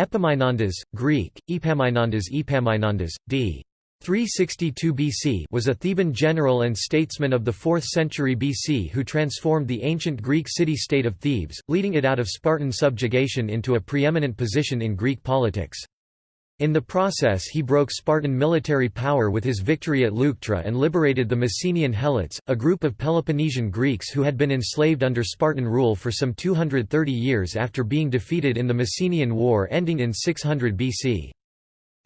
Epaminondas, Greek, Epaminondas Epaminondas, d. 362 BC was a Theban general and statesman of the 4th century BC who transformed the ancient Greek city-state of Thebes, leading it out of Spartan subjugation into a preeminent position in Greek politics. In the process he broke Spartan military power with his victory at Leuctra and liberated the Messenian Helots, a group of Peloponnesian Greeks who had been enslaved under Spartan rule for some 230 years after being defeated in the Messenian War ending in 600 BC.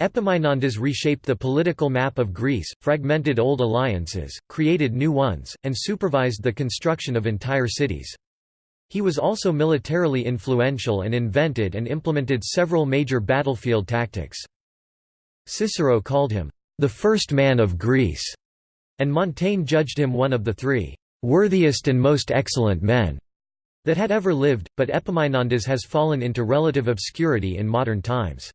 Epaminondas reshaped the political map of Greece, fragmented old alliances, created new ones, and supervised the construction of entire cities. He was also militarily influential and invented and implemented several major battlefield tactics. Cicero called him, "...the first man of Greece", and Montaigne judged him one of the three, "...worthiest and most excellent men." that had ever lived, but Epaminondas has fallen into relative obscurity in modern times.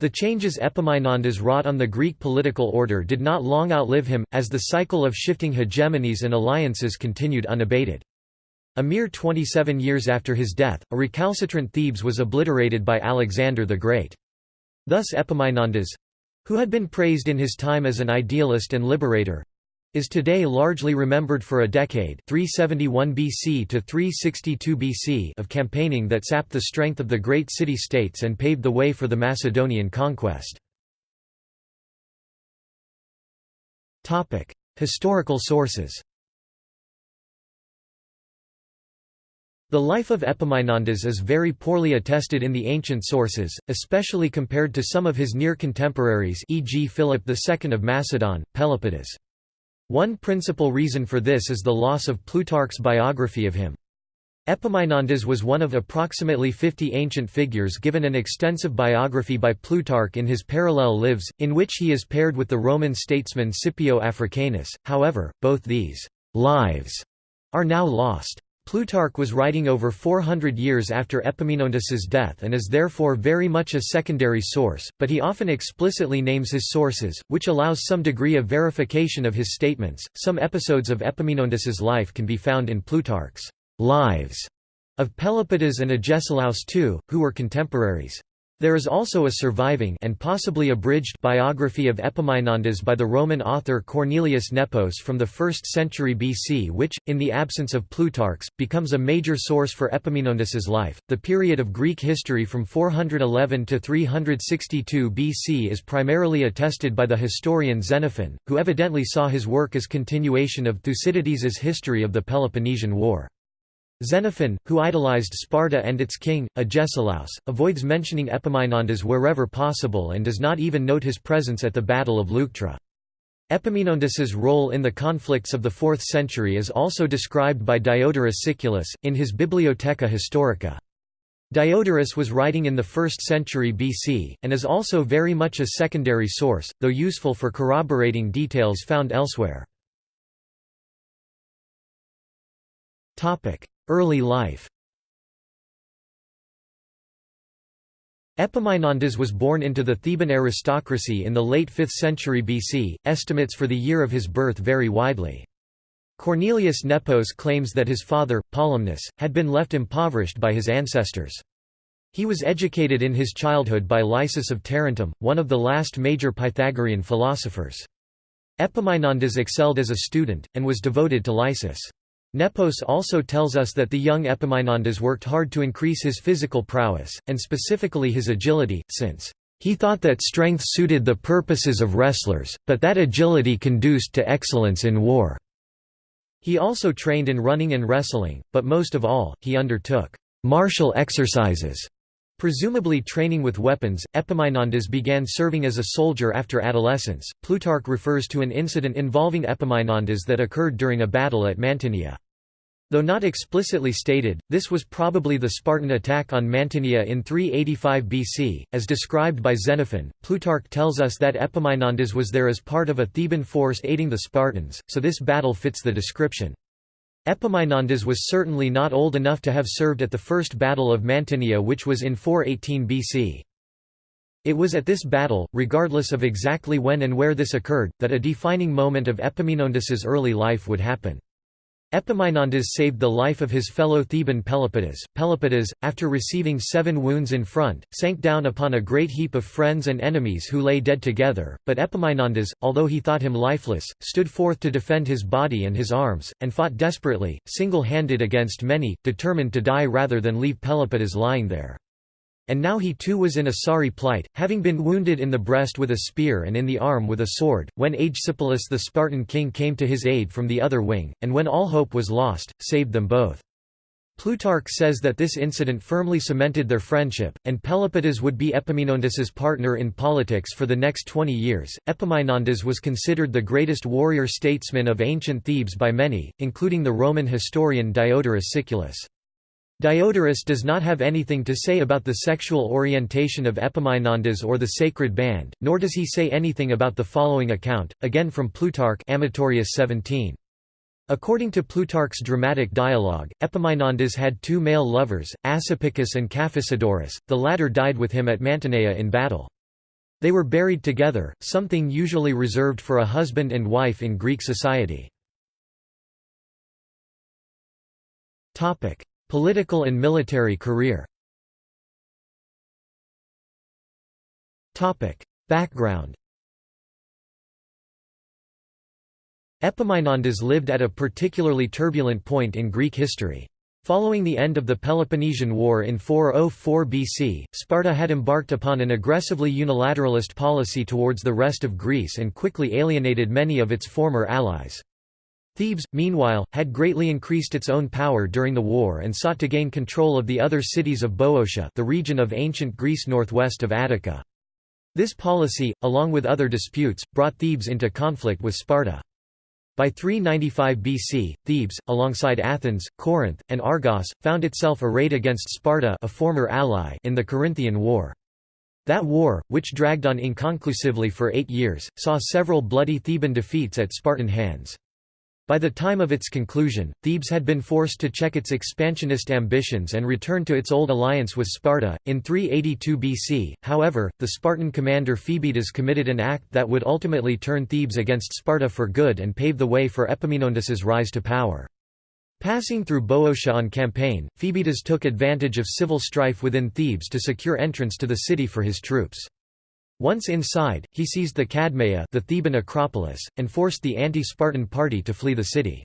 The changes Epaminondas wrought on the Greek political order did not long outlive him, as the cycle of shifting hegemonies and alliances continued unabated. A mere 27 years after his death, a recalcitrant Thebes was obliterated by Alexander the Great. Thus Epaminondas—who had been praised in his time as an idealist and liberator, is today largely remembered for a decade 371 BC to 362 BC of campaigning that sapped the strength of the great city-states and paved the way for the Macedonian conquest. Historical sources The life of Epaminondas is very poorly attested in the ancient sources, especially compared to some of his near contemporaries e.g. Philip II of Macedon, Pelopidas. One principal reason for this is the loss of Plutarch's biography of him. Epaminondas was one of approximately 50 ancient figures given an extensive biography by Plutarch in his Parallel Lives, in which he is paired with the Roman statesman Scipio Africanus, however, both these «lives» are now lost. Plutarch was writing over 400 years after Epaminondas's death and is therefore very much a secondary source, but he often explicitly names his sources, which allows some degree of verification of his statements. Some episodes of Epaminondas's life can be found in Plutarch's Lives of Pelopidas and Agesilaus II, who were contemporaries. There is also a surviving and possibly abridged biography of Epaminondas by the Roman author Cornelius Nepos from the 1st century BC which, in the absence of Plutarch's, becomes a major source for Epaminondas's life. The period of Greek history from 411 to 362 BC is primarily attested by the historian Xenophon, who evidently saw his work as continuation of Thucydides's history of the Peloponnesian War. Xenophon, who idolized Sparta and its king, Agesilaus, avoids mentioning Epaminondas wherever possible and does not even note his presence at the Battle of Leuctra. Epaminondas's role in the conflicts of the 4th century is also described by Diodorus Siculus, in his Bibliotheca Historica. Diodorus was writing in the 1st century BC, and is also very much a secondary source, though useful for corroborating details found elsewhere. Early life Epaminondas was born into the Theban aristocracy in the late 5th century BC. Estimates for the year of his birth vary widely. Cornelius Nepos claims that his father, Polymnus, had been left impoverished by his ancestors. He was educated in his childhood by Lysis of Tarentum, one of the last major Pythagorean philosophers. Epaminondas excelled as a student, and was devoted to Lysis. Nepos also tells us that the young Epaminondas worked hard to increase his physical prowess, and specifically his agility, since he thought that strength suited the purposes of wrestlers, but that agility conduced to excellence in war. He also trained in running and wrestling, but most of all, he undertook martial exercises. Presumably training with weapons, Epaminondas began serving as a soldier after adolescence. Plutarch refers to an incident involving Epaminondas that occurred during a battle at Mantinea. Though not explicitly stated, this was probably the Spartan attack on Mantinea in 385 BC, as described by Xenophon. Plutarch tells us that Epaminondas was there as part of a Theban force aiding the Spartans, so this battle fits the description. Epaminondas was certainly not old enough to have served at the First Battle of Mantinea which was in 418 BC. It was at this battle, regardless of exactly when and where this occurred, that a defining moment of Epaminondas's early life would happen. Epaminondas saved the life of his fellow Theban Pelopidas. Pelopidas, after receiving seven wounds in front, sank down upon a great heap of friends and enemies who lay dead together, but Epaminondas, although he thought him lifeless, stood forth to defend his body and his arms, and fought desperately, single-handed against many, determined to die rather than leave Pelopidas lying there. And now he too was in a sorry plight, having been wounded in the breast with a spear and in the arm with a sword, when Agesipolis the Spartan king came to his aid from the other wing, and when all hope was lost, saved them both. Plutarch says that this incident firmly cemented their friendship, and Pelopidas would be Epaminondas's partner in politics for the next twenty years. Epaminondas was considered the greatest warrior statesman of ancient Thebes by many, including the Roman historian Diodorus Siculus. Diodorus does not have anything to say about the sexual orientation of Epaminondas or the sacred band, nor does he say anything about the following account, again from Plutarch Amatorius 17. According to Plutarch's dramatic dialogue, Epaminondas had two male lovers, Asopichus and Caphisodorus, the latter died with him at Mantinea in battle. They were buried together, something usually reserved for a husband and wife in Greek society. Political and military career Background Epaminondas lived at a particularly turbulent point in Greek history. Following the end of the Peloponnesian War in 404 BC, Sparta had embarked upon an aggressively unilateralist policy towards the rest of Greece and quickly alienated many of its former allies. Thebes, meanwhile, had greatly increased its own power during the war and sought to gain control of the other cities of Boeotia the region of ancient Greece northwest of Attica. This policy, along with other disputes, brought Thebes into conflict with Sparta. By 395 BC, Thebes, alongside Athens, Corinth, and Argos, found itself arrayed against Sparta a former ally in the Corinthian War. That war, which dragged on inconclusively for eight years, saw several bloody Theban defeats at Spartan hands. By the time of its conclusion, Thebes had been forced to check its expansionist ambitions and return to its old alliance with Sparta. In 382 BC, however, the Spartan commander Phoebidas committed an act that would ultimately turn Thebes against Sparta for good and pave the way for Epaminondas's rise to power. Passing through Boeotia on campaign, Phoebidas took advantage of civil strife within Thebes to secure entrance to the city for his troops. Once inside, he seized the Cadmea the Theban Acropolis, and forced the anti-Spartan party to flee the city.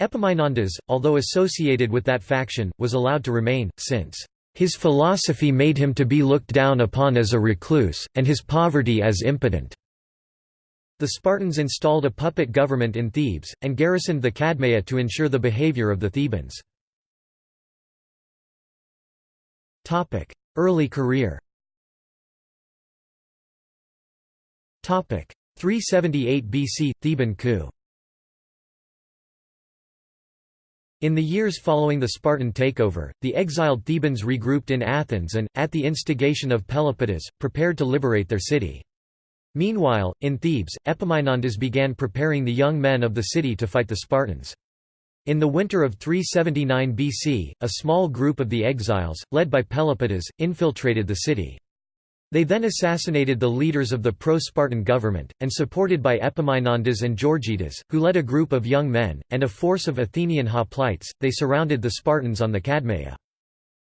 Epaminondas, although associated with that faction, was allowed to remain, since his philosophy made him to be looked down upon as a recluse, and his poverty as impotent. The Spartans installed a puppet government in Thebes, and garrisoned the Cadmea to ensure the behavior of the Thebans. Early career 378 BC – Theban coup In the years following the Spartan takeover, the exiled Thebans regrouped in Athens and, at the instigation of Pelopidas, prepared to liberate their city. Meanwhile, in Thebes, Epaminondas began preparing the young men of the city to fight the Spartans. In the winter of 379 BC, a small group of the exiles, led by Pelopidas, infiltrated the city. They then assassinated the leaders of the pro-Spartan government, and supported by Epaminondas and Georgidas, who led a group of young men, and a force of Athenian hoplites, they surrounded the Spartans on the Cadmea.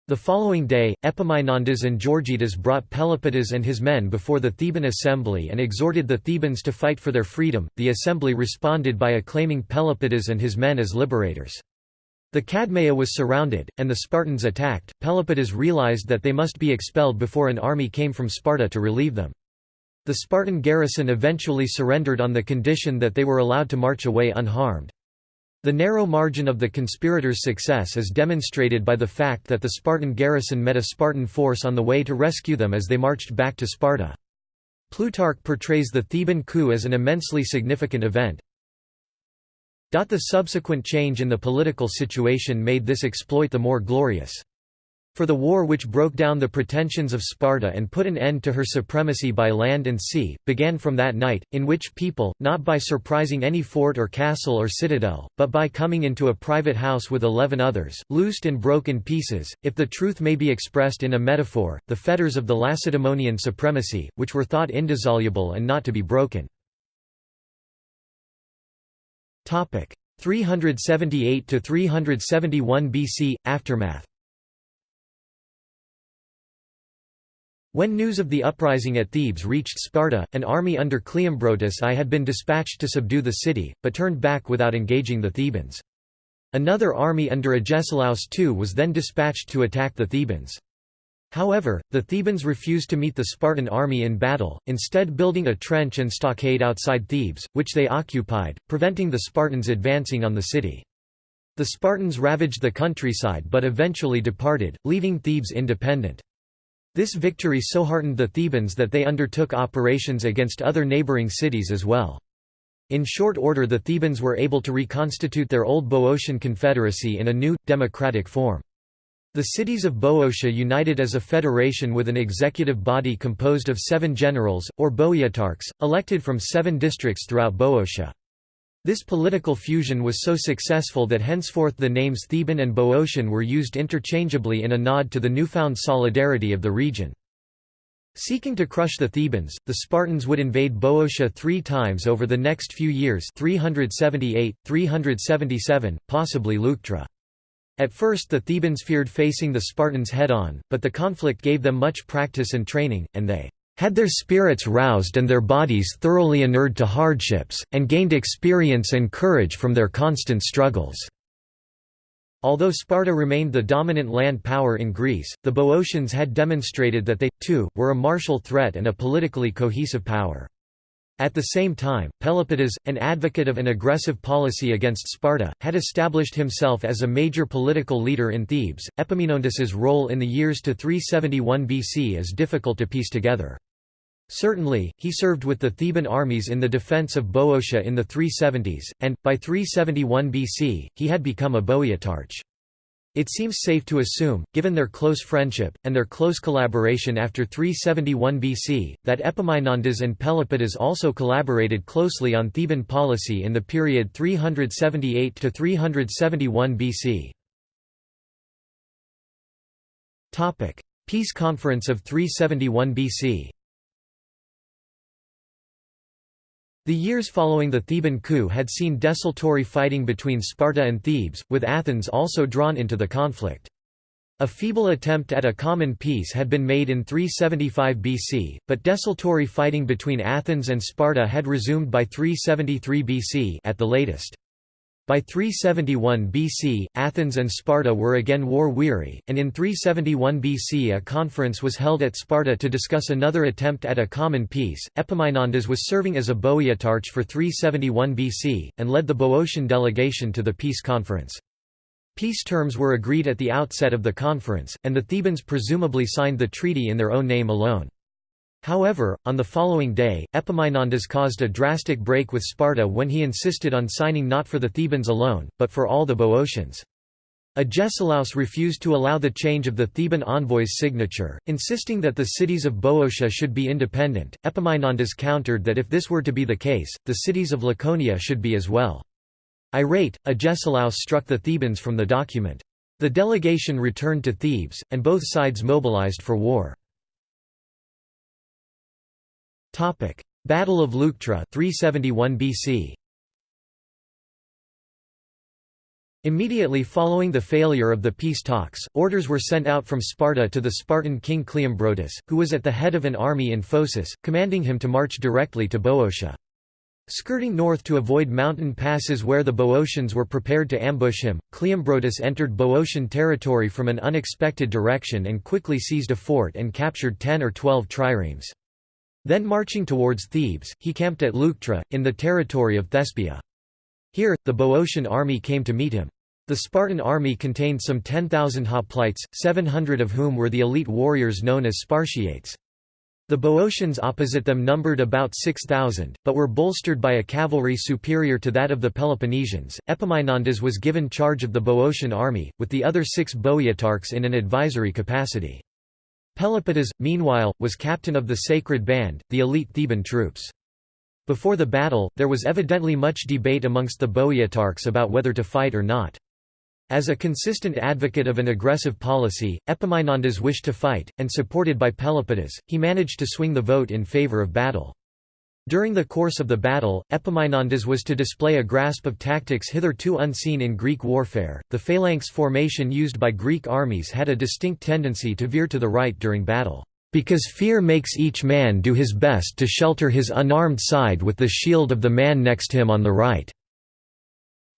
The following day, Epaminondas and Georgidas brought Pelopidas and his men before the Theban assembly and exhorted the Thebans to fight for their freedom. The assembly responded by acclaiming Pelopidas and his men as liberators. The Cadmea was surrounded, and the Spartans attacked. Pelopidas realized that they must be expelled before an army came from Sparta to relieve them. The Spartan garrison eventually surrendered on the condition that they were allowed to march away unharmed. The narrow margin of the conspirators' success is demonstrated by the fact that the Spartan garrison met a Spartan force on the way to rescue them as they marched back to Sparta. Plutarch portrays the Theban coup as an immensely significant event, the subsequent change in the political situation made this exploit the more glorious. For the war which broke down the pretensions of Sparta and put an end to her supremacy by land and sea, began from that night, in which people, not by surprising any fort or castle or citadel, but by coming into a private house with eleven others, loosed and broke in pieces, if the truth may be expressed in a metaphor, the fetters of the Lacedaemonian supremacy, which were thought indissoluble and not to be broken. 378 to 371 BC aftermath When news of the uprising at Thebes reached Sparta, an army under Cleombrotus I had been dispatched to subdue the city, but turned back without engaging the Thebans. Another army under Agesilaus II was then dispatched to attack the Thebans. However, the Thebans refused to meet the Spartan army in battle, instead building a trench and stockade outside Thebes, which they occupied, preventing the Spartans advancing on the city. The Spartans ravaged the countryside but eventually departed, leaving Thebes independent. This victory so heartened the Thebans that they undertook operations against other neighboring cities as well. In short order the Thebans were able to reconstitute their old Boeotian confederacy in a new, democratic form. The cities of Boeotia united as a federation with an executive body composed of seven generals, or Boeotarchs, elected from seven districts throughout Boeotia. This political fusion was so successful that henceforth the names Theban and Boeotian were used interchangeably in a nod to the newfound solidarity of the region. Seeking to crush the Thebans, the Spartans would invade Boeotia three times over the next few years 378, 377, possibly Leuctra. At first the Thebans feared facing the Spartans head-on, but the conflict gave them much practice and training, and they had their spirits roused and their bodies thoroughly inured to hardships, and gained experience and courage from their constant struggles." Although Sparta remained the dominant land power in Greece, the Boeotians had demonstrated that they, too, were a martial threat and a politically cohesive power. At the same time, Pelopidas, an advocate of an aggressive policy against Sparta, had established himself as a major political leader in Thebes. Epaminondas's role in the years to 371 BC is difficult to piece together. Certainly, he served with the Theban armies in the defense of Boeotia in the 370s, and, by 371 BC, he had become a Boeotarch. It seems safe to assume, given their close friendship, and their close collaboration after 371 BC, that Epaminondas and Pelopidas also collaborated closely on Theban policy in the period 378–371 BC. Peace Conference of 371 BC The years following the Theban coup had seen desultory fighting between Sparta and Thebes, with Athens also drawn into the conflict. A feeble attempt at a common peace had been made in 375 BC, but desultory fighting between Athens and Sparta had resumed by 373 BC at the latest. By 371 BC, Athens and Sparta were again war-weary, and in 371 BC a conference was held at Sparta to discuss another attempt at a common peace. Epaminondas was serving as a Boeotarch for 371 BC, and led the Boeotian delegation to the peace conference. Peace terms were agreed at the outset of the conference, and the Thebans presumably signed the treaty in their own name alone. However, on the following day, Epaminondas caused a drastic break with Sparta when he insisted on signing not for the Thebans alone, but for all the Boeotians. Agesilaus refused to allow the change of the Theban envoy's signature, insisting that the cities of Boeotia should be independent. Epaminondas countered that if this were to be the case, the cities of Laconia should be as well. Irate, Agesilaus struck the Thebans from the document. The delegation returned to Thebes, and both sides mobilized for war. Battle of Leuctra 371 BC. Immediately following the failure of the peace talks, orders were sent out from Sparta to the Spartan king Cleombrotus, who was at the head of an army in Phocis, commanding him to march directly to Boeotia. Skirting north to avoid mountain passes where the Boeotians were prepared to ambush him, Cleombrotus entered Boeotian territory from an unexpected direction and quickly seized a fort and captured ten or twelve triremes. Then marching towards Thebes, he camped at Leuctra, in the territory of Thespia. Here, the Boeotian army came to meet him. The Spartan army contained some 10,000 hoplites, 700 of whom were the elite warriors known as Spartiates. The Boeotians opposite them numbered about 6,000, but were bolstered by a cavalry superior to that of the Peloponnesians. Epaminondas was given charge of the Boeotian army, with the other six Boeotarchs in an advisory capacity. Pelopidas, meanwhile, was captain of the Sacred Band, the elite Theban troops. Before the battle, there was evidently much debate amongst the Boeotarchs about whether to fight or not. As a consistent advocate of an aggressive policy, Epaminondas wished to fight, and supported by Pelopidas, he managed to swing the vote in favor of battle. During the course of the battle, Epaminondas was to display a grasp of tactics hitherto unseen in Greek warfare. The phalanx formation used by Greek armies had a distinct tendency to veer to the right during battle, because fear makes each man do his best to shelter his unarmed side with the shield of the man next him on the right.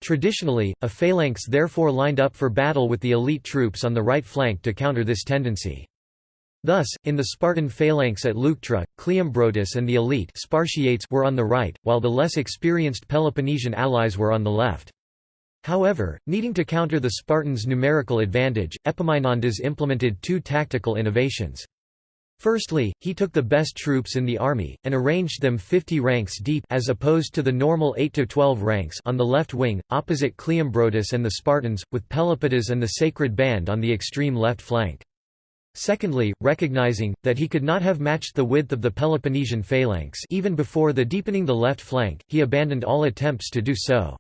Traditionally, a phalanx therefore lined up for battle with the elite troops on the right flank to counter this tendency. Thus, in the Spartan phalanx at Leuctra, Cleombrotus and the elite Spartiates were on the right, while the less experienced Peloponnesian allies were on the left. However, needing to counter the Spartans' numerical advantage, Epaminondas implemented two tactical innovations. Firstly, he took the best troops in the army, and arranged them 50 ranks deep as opposed to the normal 8 to 12 ranks on the left wing, opposite Cleombrotus and the Spartans, with Pelopidas and the Sacred Band on the extreme left flank. Secondly, recognizing, that he could not have matched the width of the Peloponnesian phalanx even before the deepening the left flank, he abandoned all attempts to do so.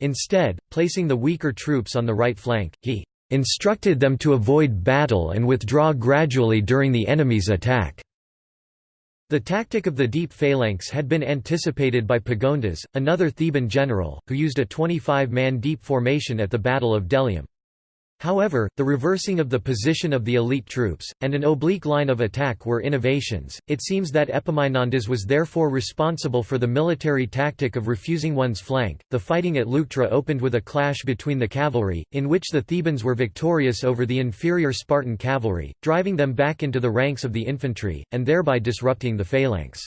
Instead, placing the weaker troops on the right flank, he instructed them to avoid battle and withdraw gradually during the enemy's attack. The tactic of the deep phalanx had been anticipated by Pagondas, another Theban general, who used a 25-man deep formation at the Battle of Delium. However, the reversing of the position of the elite troops, and an oblique line of attack were innovations. It seems that Epaminondas was therefore responsible for the military tactic of refusing one's flank. The fighting at Leuctra opened with a clash between the cavalry, in which the Thebans were victorious over the inferior Spartan cavalry, driving them back into the ranks of the infantry, and thereby disrupting the phalanx.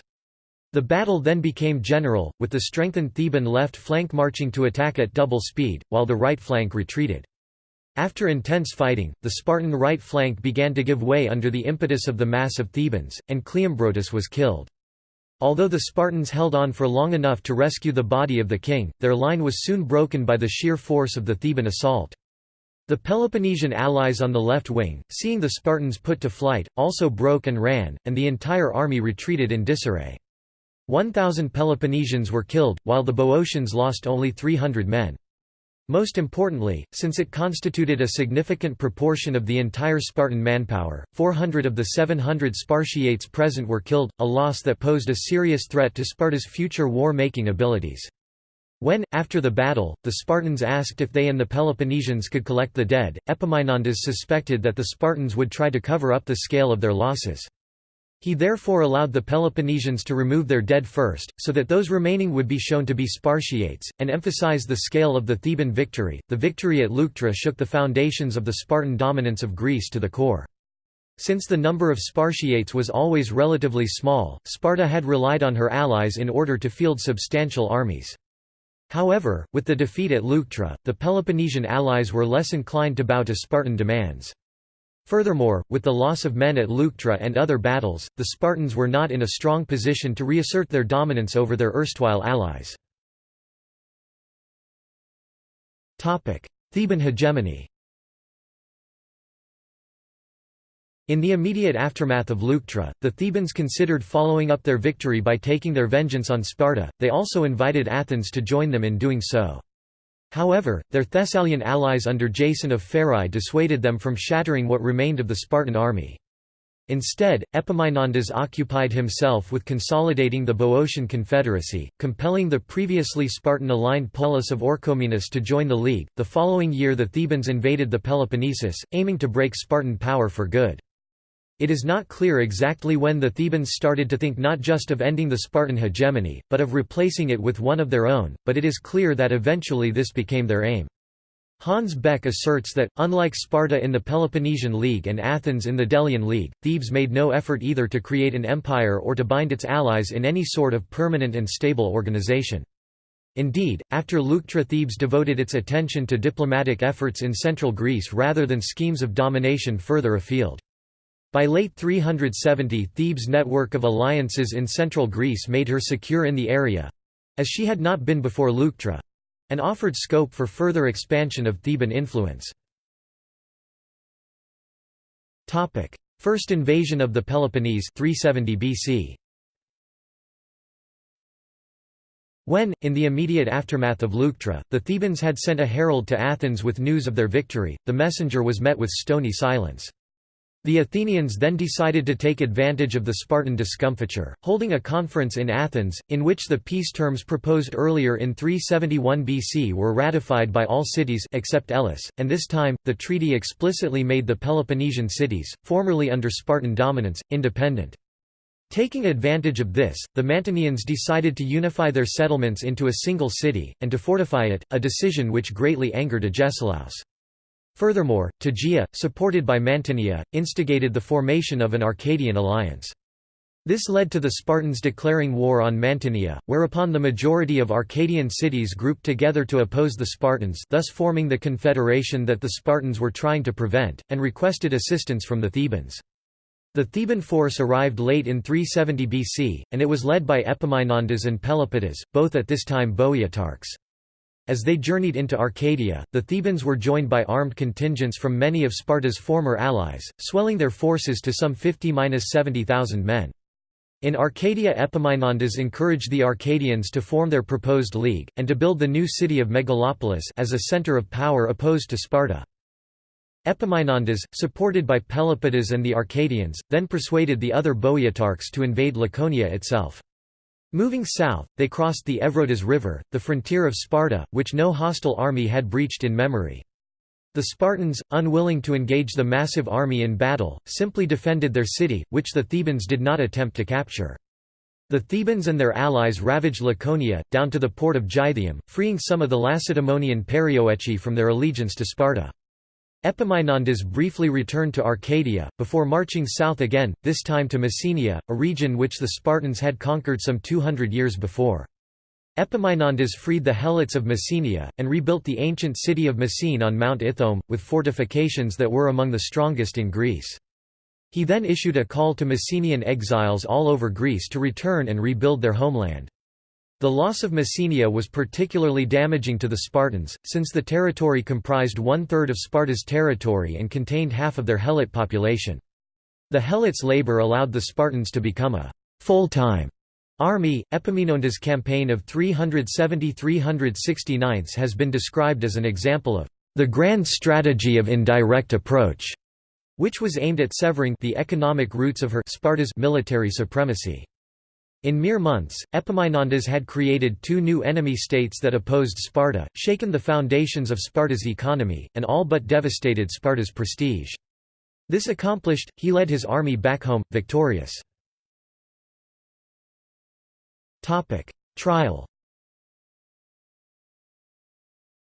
The battle then became general, with the strengthened Theban left flank marching to attack at double speed, while the right flank retreated. After intense fighting, the Spartan right flank began to give way under the impetus of the mass of Thebans, and Cleombrotus was killed. Although the Spartans held on for long enough to rescue the body of the king, their line was soon broken by the sheer force of the Theban assault. The Peloponnesian allies on the left wing, seeing the Spartans put to flight, also broke and ran, and the entire army retreated in disarray. 1,000 Peloponnesians were killed, while the Boeotians lost only 300 men. Most importantly, since it constituted a significant proportion of the entire Spartan manpower, 400 of the 700 Spartiates present were killed, a loss that posed a serious threat to Sparta's future war-making abilities. When, after the battle, the Spartans asked if they and the Peloponnesians could collect the dead, Epaminondas suspected that the Spartans would try to cover up the scale of their losses. He therefore allowed the Peloponnesians to remove their dead first, so that those remaining would be shown to be Spartiates, and emphasize the scale of the Theban victory. The victory at Leuctra shook the foundations of the Spartan dominance of Greece to the core. Since the number of Spartiates was always relatively small, Sparta had relied on her allies in order to field substantial armies. However, with the defeat at Leuctra, the Peloponnesian allies were less inclined to bow to Spartan demands. Furthermore, with the loss of men at Leuctra and other battles, the Spartans were not in a strong position to reassert their dominance over their erstwhile allies. Theban hegemony In the immediate aftermath of Leuctra, the Thebans considered following up their victory by taking their vengeance on Sparta, they also invited Athens to join them in doing so. However, their Thessalian allies under Jason of Pherae dissuaded them from shattering what remained of the Spartan army. Instead, Epaminondas occupied himself with consolidating the Boeotian Confederacy, compelling the previously Spartan-aligned Polis of Orchomenus to join the League. The following year the Thebans invaded the Peloponnesus, aiming to break Spartan power for good. It is not clear exactly when the Thebans started to think not just of ending the Spartan hegemony, but of replacing it with one of their own, but it is clear that eventually this became their aim. Hans Beck asserts that, unlike Sparta in the Peloponnesian League and Athens in the Delian League, Thebes made no effort either to create an empire or to bind its allies in any sort of permanent and stable organization. Indeed, after Leuctra Thebes devoted its attention to diplomatic efforts in central Greece rather than schemes of domination further afield. By late 370 Thebes' network of alliances in central Greece made her secure in the area—as she had not been before Leuctra—and offered scope for further expansion of Theban influence. First invasion of the Peloponnese 370 BC. When, in the immediate aftermath of Leuctra, the Thebans had sent a herald to Athens with news of their victory, the messenger was met with stony silence. The Athenians then decided to take advantage of the Spartan discomfiture, holding a conference in Athens, in which the peace terms proposed earlier in 371 BC were ratified by all cities except Elis, and this time, the treaty explicitly made the Peloponnesian cities, formerly under Spartan dominance, independent. Taking advantage of this, the Mantineans decided to unify their settlements into a single city, and to fortify it, a decision which greatly angered Agesilaus. Furthermore, Tegea, supported by Mantinea, instigated the formation of an Arcadian alliance. This led to the Spartans declaring war on Mantinea, whereupon the majority of Arcadian cities grouped together to oppose the Spartans thus forming the confederation that the Spartans were trying to prevent, and requested assistance from the Thebans. The Theban force arrived late in 370 BC, and it was led by Epaminondas and Pelopidas, both at this time Boeotarchs. As they journeyed into Arcadia, the Thebans were joined by armed contingents from many of Sparta's former allies, swelling their forces to some 50–70,000 men. In Arcadia Epaminondas encouraged the Arcadians to form their proposed league, and to build the new city of Megalopolis as a center of power opposed to Sparta. Epaminondas, supported by Pelopidas and the Arcadians, then persuaded the other Boeotarchs to invade Laconia itself. Moving south, they crossed the Evrotas River, the frontier of Sparta, which no hostile army had breached in memory. The Spartans, unwilling to engage the massive army in battle, simply defended their city, which the Thebans did not attempt to capture. The Thebans and their allies ravaged Laconia, down to the port of Gythium, freeing some of the Lacedaemonian Perioeci from their allegiance to Sparta. Epaminondas briefly returned to Arcadia, before marching south again, this time to Messenia, a region which the Spartans had conquered some 200 years before. Epaminondas freed the Helots of Messenia, and rebuilt the ancient city of Messene on Mount Ithome, with fortifications that were among the strongest in Greece. He then issued a call to Messenian exiles all over Greece to return and rebuild their homeland. The loss of Messenia was particularly damaging to the Spartans, since the territory comprised one-third of Sparta's territory and contained half of their Helot population. The Helots' labor allowed the Spartans to become a full-time army. Epaminondas' campaign of 370–369 has been described as an example of the grand strategy of indirect approach, which was aimed at severing the economic roots of her Sparta's military supremacy. In mere months, Epaminondas had created two new enemy states that opposed Sparta, shaken the foundations of Sparta's economy, and all but devastated Sparta's prestige. This accomplished, he led his army back home, victorious. Trial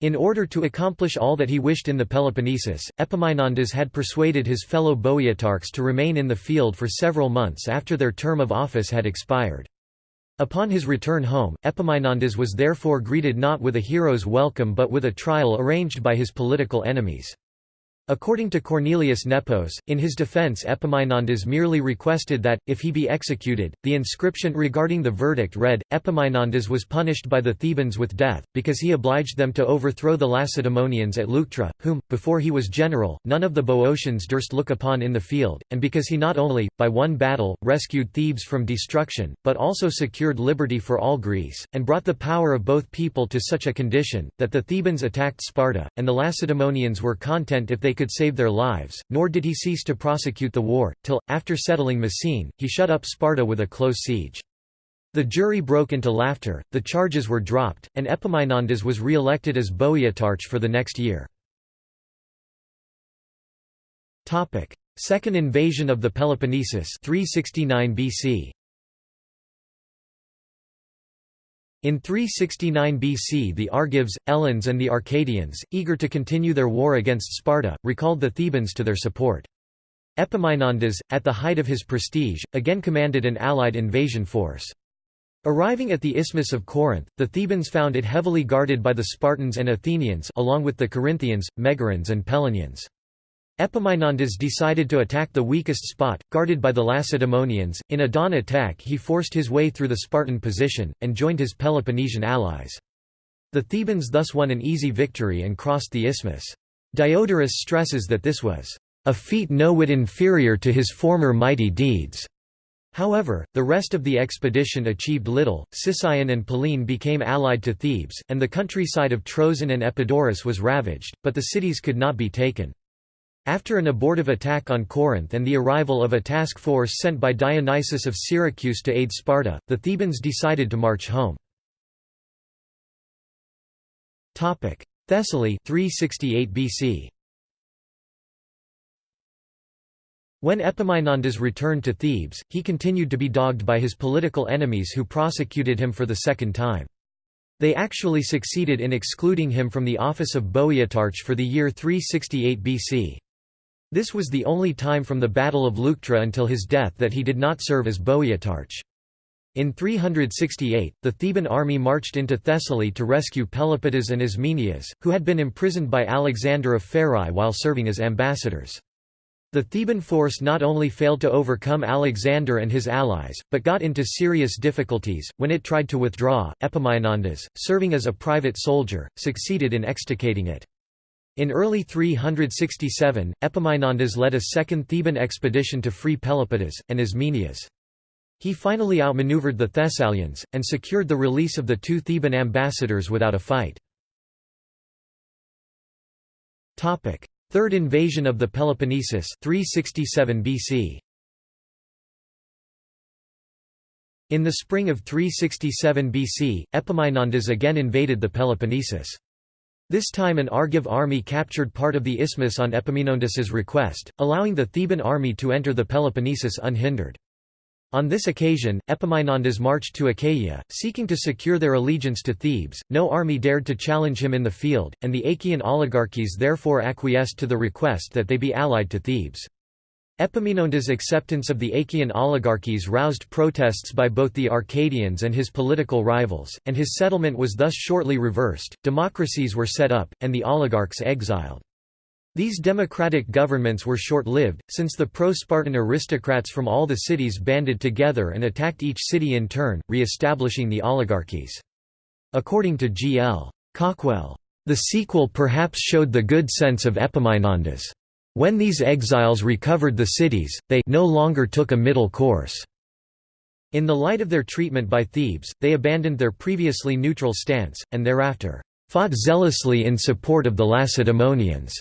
In order to accomplish all that he wished in the Peloponnesus, Epaminondas had persuaded his fellow Boeotarchs to remain in the field for several months after their term of office had expired. Upon his return home, Epaminondas was therefore greeted not with a hero's welcome but with a trial arranged by his political enemies. According to Cornelius Nepos, in his defense Epaminondas merely requested that, if he be executed, the inscription regarding the verdict read, Epaminondas was punished by the Thebans with death, because he obliged them to overthrow the Lacedaemonians at Leuctra, whom, before he was general, none of the Boeotians durst look upon in the field, and because he not only, by one battle, rescued Thebes from destruction, but also secured liberty for all Greece, and brought the power of both people to such a condition, that the Thebans attacked Sparta, and the Lacedaemonians were content if they could save their lives, nor did he cease to prosecute the war, till, after settling Messene, he shut up Sparta with a close siege. The jury broke into laughter, the charges were dropped, and Epaminondas was re-elected as Boeotarch for the next year. Second invasion of the Peloponnesus 369 BC. In 369 BC the Argives, Eleans and the Arcadians, eager to continue their war against Sparta, recalled the Thebans to their support. Epaminondas, at the height of his prestige, again commanded an allied invasion force. Arriving at the Isthmus of Corinth, the Thebans found it heavily guarded by the Spartans and Athenians along with the Corinthians, Megarians and Pellenians. Epaminondas decided to attack the weakest spot, guarded by the Lacedaemonians. In a dawn attack, he forced his way through the Spartan position, and joined his Peloponnesian allies. The Thebans thus won an easy victory and crossed the isthmus. Diodorus stresses that this was a feat no whit inferior to his former mighty deeds. However, the rest of the expedition achieved little. Sicyon and Pellene became allied to Thebes, and the countryside of Troezen and Epidaurus was ravaged, but the cities could not be taken. After an abortive attack on Corinth and the arrival of a task force sent by Dionysius of Syracuse to aid Sparta, the Thebans decided to march home. Thessaly 368 BC. When Epaminondas returned to Thebes, he continued to be dogged by his political enemies who prosecuted him for the second time. They actually succeeded in excluding him from the office of Boeotarch for the year 368 BC. This was the only time from the Battle of Leuctra until his death that he did not serve as Boeotarch. In 368, the Theban army marched into Thessaly to rescue Pelopidas and Ismenias, who had been imprisoned by Alexander of Pherae while serving as ambassadors. The Theban force not only failed to overcome Alexander and his allies, but got into serious difficulties. When it tried to withdraw, Epaminondas, serving as a private soldier, succeeded in extricating it. In early 367, Epaminondas led a second Theban expedition to free Pelopidas, and Ismenias. He finally outmaneuvered the Thessalians, and secured the release of the two Theban ambassadors without a fight. Third invasion of the Peloponnesus 367 BC. In the spring of 367 BC, Epaminondas again invaded the Peloponnesus. This time an Argive army captured part of the isthmus on Epaminondas's request, allowing the Theban army to enter the Peloponnesus unhindered. On this occasion, Epaminondas marched to Achaia, seeking to secure their allegiance to Thebes. No army dared to challenge him in the field, and the Achaean oligarchies therefore acquiesced to the request that they be allied to Thebes. Epaminondas' acceptance of the Achaean oligarchies roused protests by both the Arcadians and his political rivals, and his settlement was thus shortly reversed, democracies were set up, and the oligarchs exiled. These democratic governments were short-lived, since the pro-Spartan aristocrats from all the cities banded together and attacked each city in turn, re-establishing the oligarchies. According to G. L. Cawkwell, "...the sequel perhaps showed the good sense of Epaminondas. When these exiles recovered the cities, they no longer took a middle course." In the light of their treatment by Thebes, they abandoned their previously neutral stance, and thereafter, "...fought zealously in support of the Lacedaemonians."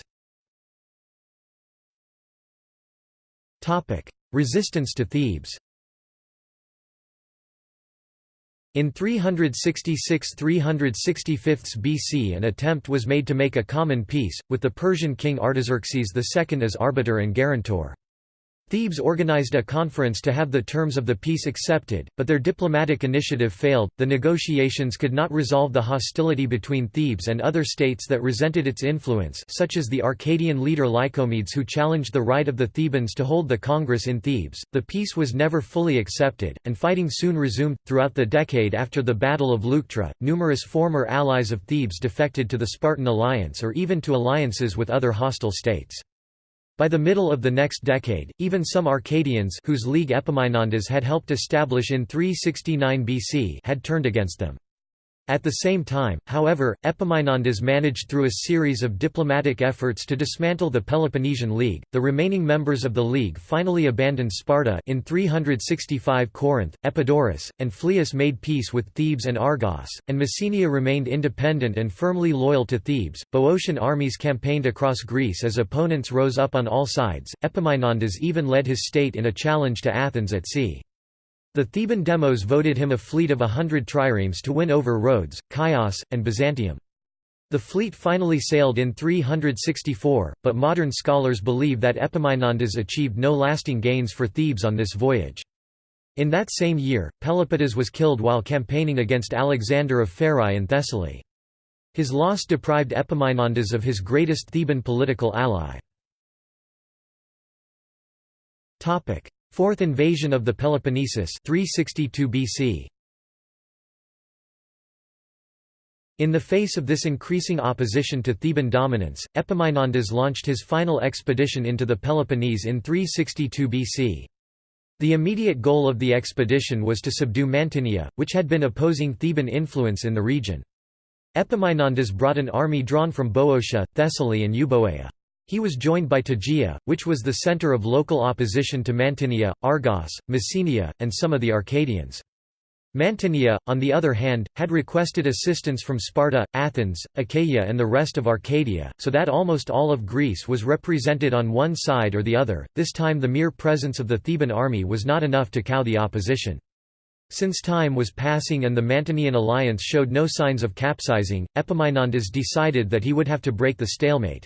Resistance to Thebes In 366–365 BC an attempt was made to make a common peace, with the Persian king Artaxerxes II as arbiter and guarantor. Thebes organized a conference to have the terms of the peace accepted, but their diplomatic initiative failed. The negotiations could not resolve the hostility between Thebes and other states that resented its influence, such as the Arcadian leader Lycomedes who challenged the right of the Thebans to hold the congress in Thebes. The peace was never fully accepted, and fighting soon resumed. Throughout the decade after the Battle of Leuctra, numerous former allies of Thebes defected to the Spartan alliance or even to alliances with other hostile states. By the middle of the next decade, even some Arcadians whose league Epaminondas had helped establish in 369 BC had turned against them. At the same time, however, Epaminondas managed through a series of diplomatic efforts to dismantle the Peloponnesian League. The remaining members of the League finally abandoned Sparta in 365 Corinth, Epidaurus, and Phlius made peace with Thebes and Argos, and Messenia remained independent and firmly loyal to Thebes. Boeotian armies campaigned across Greece as opponents rose up on all sides. Epaminondas even led his state in a challenge to Athens at sea. The Theban demos voted him a fleet of a hundred triremes to win over Rhodes, Chios, and Byzantium. The fleet finally sailed in 364, but modern scholars believe that Epaminondas achieved no lasting gains for Thebes on this voyage. In that same year, Pelopidas was killed while campaigning against Alexander of Pherae in Thessaly. His loss deprived Epaminondas of his greatest Theban political ally. Fourth invasion of the Peloponnesus 362 BC. In the face of this increasing opposition to Theban dominance, Epaminondas launched his final expedition into the Peloponnese in 362 BC. The immediate goal of the expedition was to subdue Mantinea, which had been opposing Theban influence in the region. Epaminondas brought an army drawn from Boeotia, Thessaly and Euboea. He was joined by Tegea, which was the center of local opposition to Mantinea, Argos, Messenia, and some of the Arcadians. Mantinea, on the other hand, had requested assistance from Sparta, Athens, Achaia and the rest of Arcadia, so that almost all of Greece was represented on one side or the other. This time the mere presence of the Theban army was not enough to cow the opposition. Since time was passing and the Mantinean alliance showed no signs of capsizing, Epaminondas decided that he would have to break the stalemate.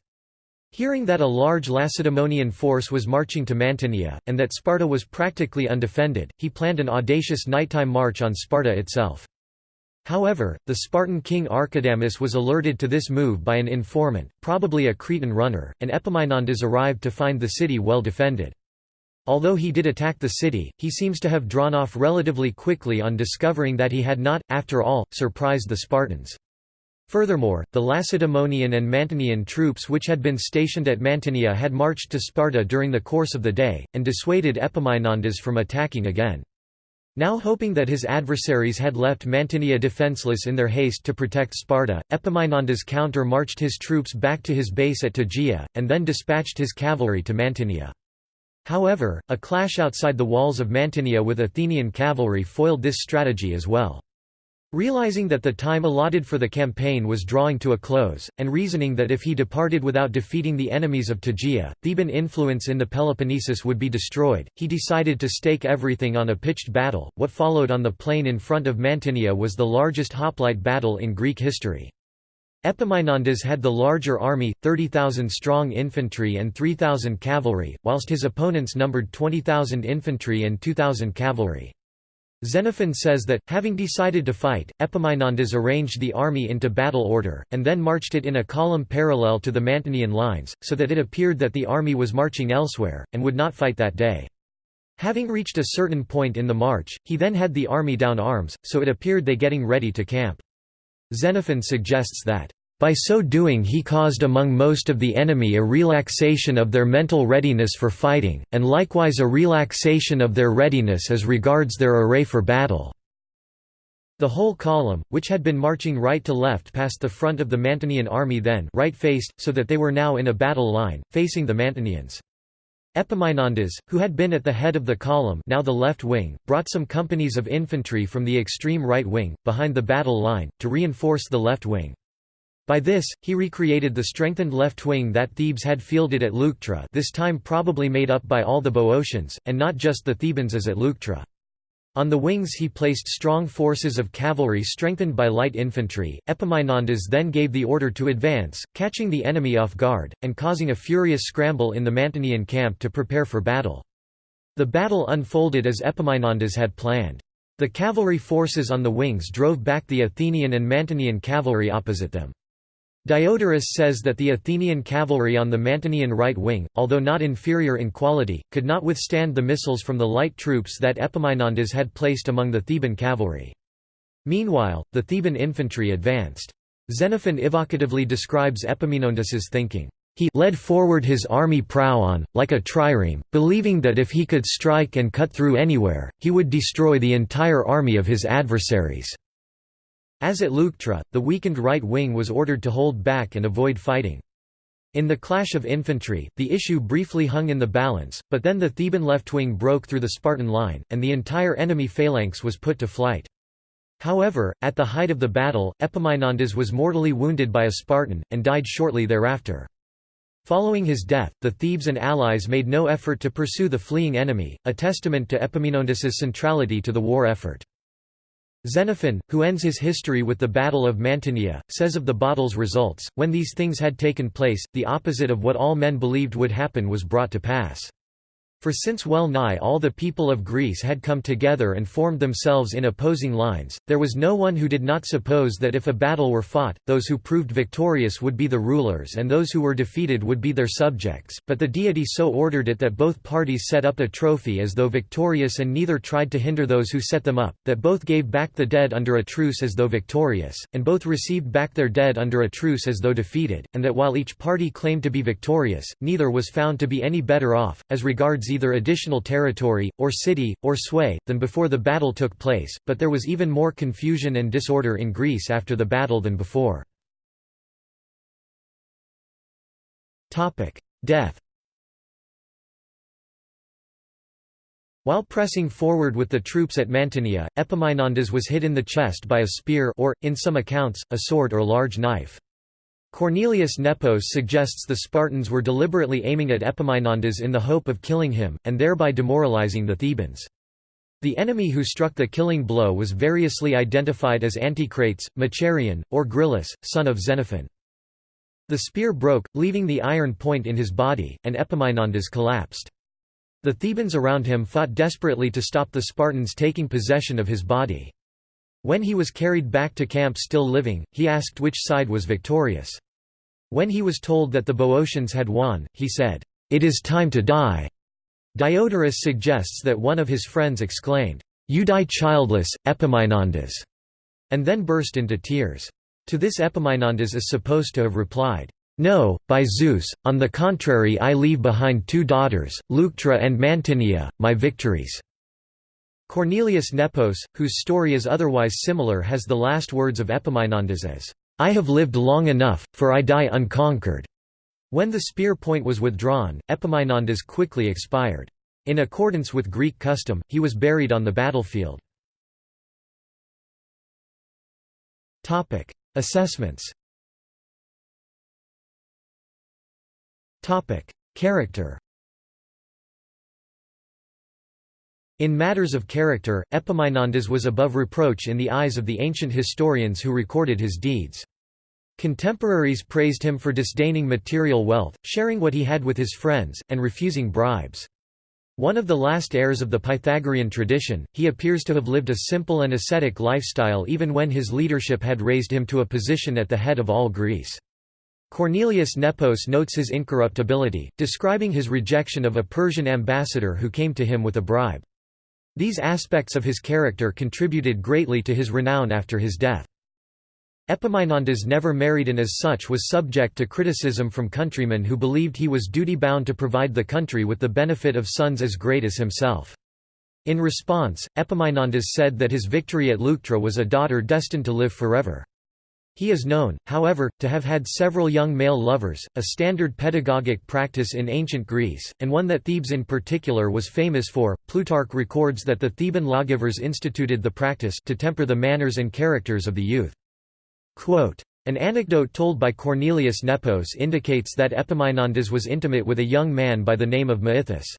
Hearing that a large Lacedaemonian force was marching to Mantinea, and that Sparta was practically undefended, he planned an audacious nighttime march on Sparta itself. However, the Spartan king Archidamus was alerted to this move by an informant, probably a Cretan runner, and Epaminondas arrived to find the city well defended. Although he did attack the city, he seems to have drawn off relatively quickly on discovering that he had not, after all, surprised the Spartans. Furthermore, the Lacedaemonian and Mantinean troops which had been stationed at Mantinea had marched to Sparta during the course of the day, and dissuaded Epaminondas from attacking again. Now hoping that his adversaries had left Mantinea defenceless in their haste to protect Sparta, Epaminondas counter-marched his troops back to his base at Tegea, and then dispatched his cavalry to Mantinea. However, a clash outside the walls of Mantinea with Athenian cavalry foiled this strategy as well. Realizing that the time allotted for the campaign was drawing to a close, and reasoning that if he departed without defeating the enemies of Tegea, Theban influence in the Peloponnesus would be destroyed, he decided to stake everything on a pitched battle. What followed on the plain in front of Mantinea was the largest hoplite battle in Greek history. Epaminondas had the larger army, 30,000 strong infantry and 3,000 cavalry, whilst his opponents numbered 20,000 infantry and 2,000 cavalry. Xenophon says that, having decided to fight, Epaminondas arranged the army into battle order, and then marched it in a column parallel to the Mantinean lines, so that it appeared that the army was marching elsewhere, and would not fight that day. Having reached a certain point in the march, he then had the army down arms, so it appeared they getting ready to camp. Xenophon suggests that by so doing he caused among most of the enemy a relaxation of their mental readiness for fighting, and likewise a relaxation of their readiness as regards their array for battle." The whole column, which had been marching right to left past the front of the Mantinean army then right-faced, so that they were now in a battle line, facing the Mantineans. Epaminondas, who had been at the head of the column now the left wing, brought some companies of infantry from the extreme right wing, behind the battle line, to reinforce the left wing. By this, he recreated the strengthened left wing that Thebes had fielded at Leuctra this time probably made up by all the Boeotians, and not just the Thebans as at Leuctra. On the wings he placed strong forces of cavalry strengthened by light infantry. Epaminondas then gave the order to advance, catching the enemy off guard, and causing a furious scramble in the Mantinean camp to prepare for battle. The battle unfolded as Epaminondas had planned. The cavalry forces on the wings drove back the Athenian and Mantinean cavalry opposite them. Diodorus says that the Athenian cavalry on the Mantinean right wing, although not inferior in quality, could not withstand the missiles from the light troops that Epaminondas had placed among the Theban cavalry. Meanwhile, the Theban infantry advanced. Xenophon evocatively describes Epaminondas's thinking. He led forward his army prow on, like a trireme, believing that if he could strike and cut through anywhere, he would destroy the entire army of his adversaries. As at Leuctra, the weakened right wing was ordered to hold back and avoid fighting. In the clash of infantry, the issue briefly hung in the balance, but then the Theban left wing broke through the Spartan line, and the entire enemy phalanx was put to flight. However, at the height of the battle, Epaminondas was mortally wounded by a Spartan, and died shortly thereafter. Following his death, the Thebes and allies made no effort to pursue the fleeing enemy, a testament to Epaminondas's centrality to the war effort. Xenophon, who ends his history with the Battle of Mantinea, says of the battle's results, when these things had taken place, the opposite of what all men believed would happen was brought to pass. For since well nigh all the people of Greece had come together and formed themselves in opposing lines, there was no one who did not suppose that if a battle were fought, those who proved victorious would be the rulers and those who were defeated would be their subjects, but the deity so ordered it that both parties set up a trophy as though victorious and neither tried to hinder those who set them up, that both gave back the dead under a truce as though victorious, and both received back their dead under a truce as though defeated, and that while each party claimed to be victorious, neither was found to be any better off, as regards either additional territory, or city, or sway, than before the battle took place, but there was even more confusion and disorder in Greece after the battle than before. Death While pressing forward with the troops at Mantinea, Epaminondas was hit in the chest by a spear or, in some accounts, a sword or large knife. Cornelius Nepos suggests the Spartans were deliberately aiming at Epaminondas in the hope of killing him, and thereby demoralizing the Thebans. The enemy who struck the killing blow was variously identified as Anticrates, Machaerion, or Gryllus, son of Xenophon. The spear broke, leaving the iron point in his body, and Epaminondas collapsed. The Thebans around him fought desperately to stop the Spartans taking possession of his body. When he was carried back to camp still living, he asked which side was victorious. When he was told that the Boeotians had won, he said, "'It is time to die'". Diodorus suggests that one of his friends exclaimed, "'You die childless, Epaminondas'", and then burst into tears. To this Epaminondas is supposed to have replied, no, by Zeus, on the contrary I leave behind two daughters, Leuctra and Mantinea, my victories." Cornelius Nepos, whose story is otherwise similar has the last words of Epaminondas as, "'I have lived long enough, for I die unconquered'." When the spear point was withdrawn, Epaminondas quickly expired. In accordance with Greek custom, he was buried on the battlefield. Assessments Character In matters of character, Epaminondas was above reproach in the eyes of the ancient historians who recorded his deeds. Contemporaries praised him for disdaining material wealth, sharing what he had with his friends, and refusing bribes. One of the last heirs of the Pythagorean tradition, he appears to have lived a simple and ascetic lifestyle even when his leadership had raised him to a position at the head of all Greece. Cornelius Nepos notes his incorruptibility, describing his rejection of a Persian ambassador who came to him with a bribe. These aspects of his character contributed greatly to his renown after his death. Epaminondas never married and as such was subject to criticism from countrymen who believed he was duty-bound to provide the country with the benefit of sons as great as himself. In response, Epaminondas said that his victory at Leuctra was a daughter destined to live forever. He is known, however, to have had several young male lovers, a standard pedagogic practice in ancient Greece, and one that Thebes in particular was famous for. Plutarch records that the Theban lawgivers instituted the practice to temper the manners and characters of the youth. Quote, an anecdote told by Cornelius Nepos indicates that Epaminondas was intimate with a young man by the name of Micythus.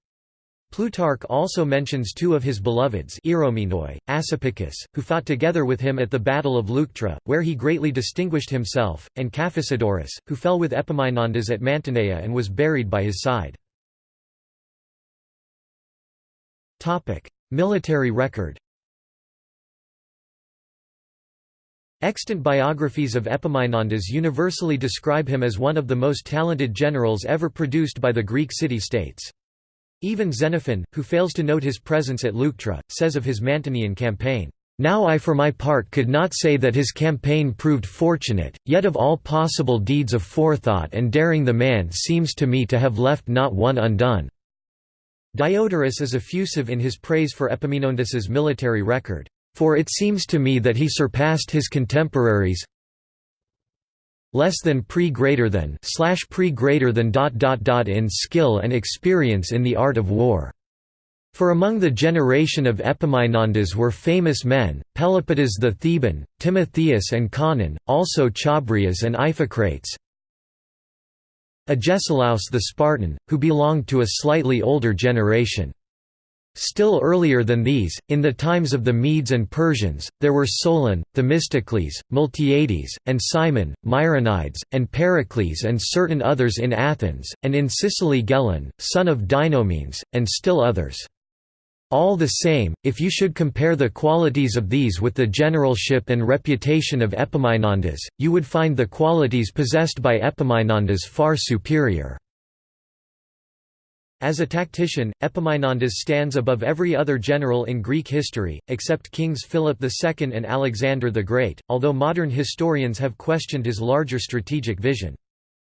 Plutarch also mentions two of his beloveds Eromenoi, Asopichus, who fought together with him at the Battle of Leuctra, where he greatly distinguished himself, and Caphisodorus, who fell with Epaminondas at Mantinea and was buried by his side. Military record Extant biographies of Epaminondas universally describe him as one of the most talented generals ever produced by the Greek city-states. Even Xenophon, who fails to note his presence at Leuctra, says of his Mantinean campaign, "...now I for my part could not say that his campaign proved fortunate, yet of all possible deeds of forethought and daring the man seems to me to have left not one undone." Diodorus is effusive in his praise for Epaminondas's military record, "...for it seems to me that he surpassed his contemporaries less than pre greater than slash pre greater than dot dot dot in skill and experience in the art of war. For among the generation of Epaminondas were famous men, Pelopidas the Theban, Timotheus and Conon, also Chabrias and Iphicrates, Agesilaus the Spartan, who belonged to a slightly older generation. Still earlier than these, in the times of the Medes and Persians, there were Solon, Themistocles, Miltiades, and Cimon, Myronides, and Pericles and certain others in Athens, and in Sicily Gelon, son of Dinomenes, and still others. All the same, if you should compare the qualities of these with the generalship and reputation of Epaminondas, you would find the qualities possessed by Epaminondas far superior. As a tactician, Epaminondas stands above every other general in Greek history, except kings Philip II and Alexander the Great, although modern historians have questioned his larger strategic vision.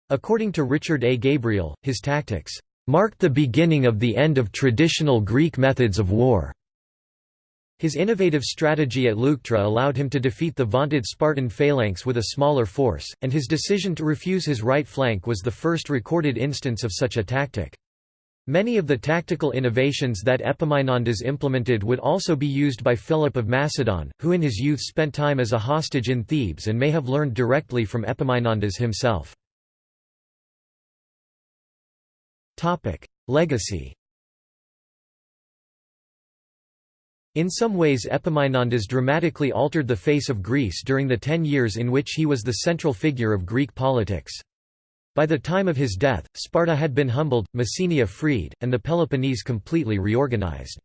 According to Richard A. Gabriel, his tactics marked the beginning of the end of traditional Greek methods of war. His innovative strategy at Leuctra allowed him to defeat the vaunted Spartan phalanx with a smaller force, and his decision to refuse his right flank was the first recorded instance of such a tactic. Many of the tactical innovations that Epaminondas implemented would also be used by Philip of Macedon, who in his youth spent time as a hostage in Thebes and may have learned directly from Epaminondas himself. Legacy In some ways Epaminondas dramatically altered the face of Greece during the ten years in which he was the central figure of Greek politics. By the time of his death, Sparta had been humbled, Messenia freed, and the Peloponnese completely reorganized.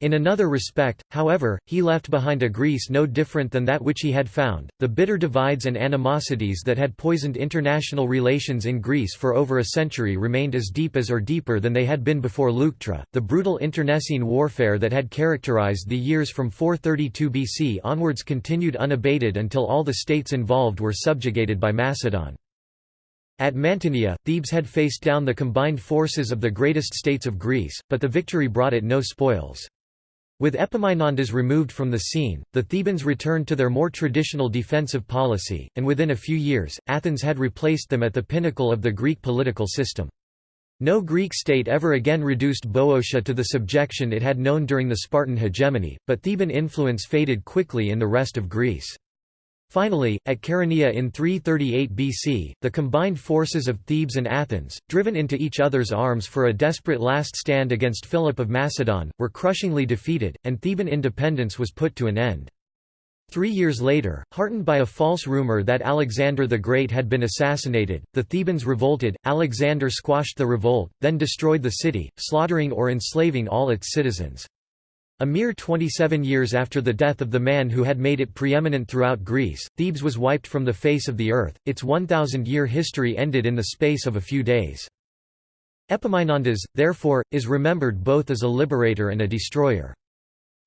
In another respect, however, he left behind a Greece no different than that which he had found. The bitter divides and animosities that had poisoned international relations in Greece for over a century remained as deep as or deeper than they had been before Leuctra. The brutal internecine warfare that had characterized the years from 432 BC onwards continued unabated until all the states involved were subjugated by Macedon. At Mantinea, Thebes had faced down the combined forces of the greatest states of Greece, but the victory brought it no spoils. With Epaminondas removed from the scene, the Thebans returned to their more traditional defensive policy, and within a few years, Athens had replaced them at the pinnacle of the Greek political system. No Greek state ever again reduced Boeotia to the subjection it had known during the Spartan hegemony, but Theban influence faded quickly in the rest of Greece. Finally, at Chaeronea in 338 BC, the combined forces of Thebes and Athens, driven into each other's arms for a desperate last stand against Philip of Macedon, were crushingly defeated, and Theban independence was put to an end. Three years later, heartened by a false rumor that Alexander the Great had been assassinated, the Thebans revolted, Alexander squashed the revolt, then destroyed the city, slaughtering or enslaving all its citizens. A mere 27 years after the death of the man who had made it preeminent throughout Greece, Thebes was wiped from the face of the earth, its 1,000-year history ended in the space of a few days. Epaminondas, therefore, is remembered both as a liberator and a destroyer.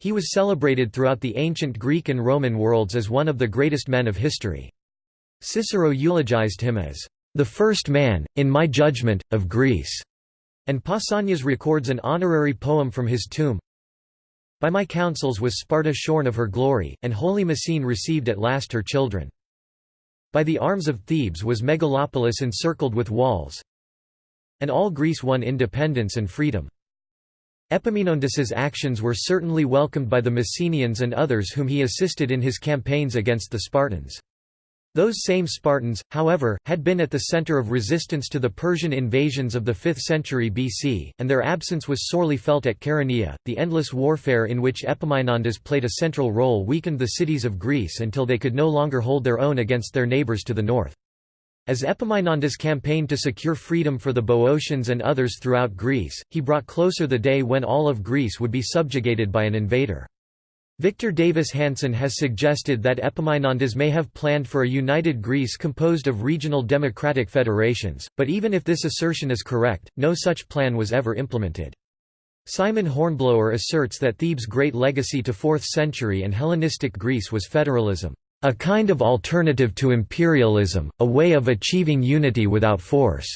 He was celebrated throughout the ancient Greek and Roman worlds as one of the greatest men of history. Cicero eulogized him as, "...the first man, in my judgment, of Greece." And Pausanias records an honorary poem from his tomb, by my counsels was Sparta shorn of her glory, and holy Messene received at last her children. By the arms of Thebes was Megalopolis encircled with walls, and all Greece won independence and freedom. Epaminondas's actions were certainly welcomed by the Messenians and others whom he assisted in his campaigns against the Spartans. Those same Spartans, however, had been at the center of resistance to the Persian invasions of the 5th century BC, and their absence was sorely felt at Chaeronea. The endless warfare in which Epaminondas played a central role weakened the cities of Greece until they could no longer hold their own against their neighbors to the north. As Epaminondas campaigned to secure freedom for the Boeotians and others throughout Greece, he brought closer the day when all of Greece would be subjugated by an invader. Victor Davis Hanson has suggested that Epaminondas may have planned for a united Greece composed of regional democratic federations, but even if this assertion is correct, no such plan was ever implemented. Simon Hornblower asserts that Thebes' great legacy to 4th century and Hellenistic Greece was federalism, a kind of alternative to imperialism, a way of achieving unity without force,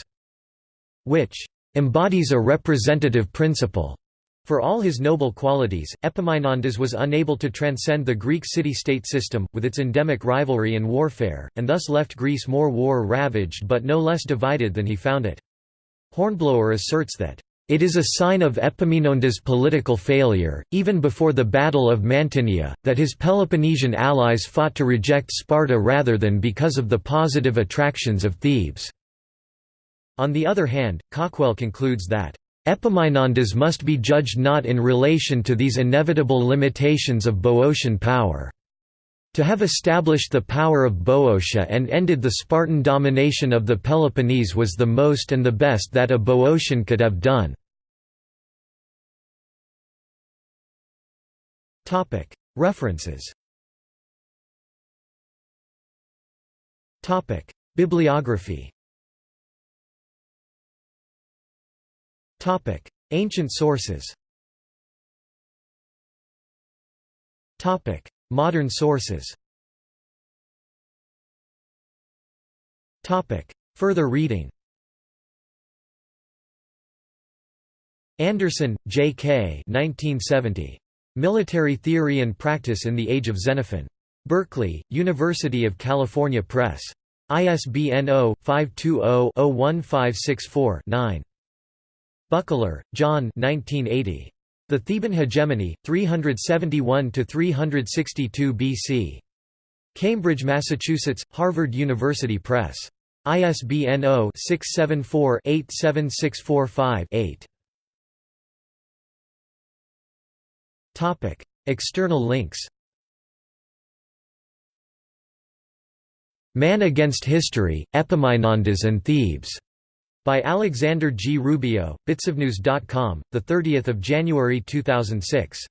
which embodies a representative principle for all his noble qualities, Epaminondas was unable to transcend the Greek city-state system, with its endemic rivalry and warfare, and thus left Greece more war-ravaged but no less divided than he found it. Hornblower asserts that, "...it is a sign of Epaminondas' political failure, even before the Battle of Mantinea, that his Peloponnesian allies fought to reject Sparta rather than because of the positive attractions of Thebes." On the other hand, Cawkwell concludes that Epaminondas must be judged not in relation to these inevitable limitations of Boeotian power. To have established the power of Boeotia and ended the Spartan domination of the Peloponnese was the most and the best that a Boeotian could have done. References Bibliography Topic: Ancient sources. Topic: Modern sources. Topic: Further reading. Anderson, J. K. 1970. Military Theory and Practice in the Age of Xenophon. Berkeley, University of California Press. ISBN 0-520-01564-9. Buckler, John 1980. The Theban Hegemony, 371–362 BC. Cambridge, Massachusetts, Harvard University Press. ISBN 0-674-87645-8. External links Man Against History, Epaminondas and Thebes, by Alexander G. Rubio, bitsofnews.com, 30 January 2006.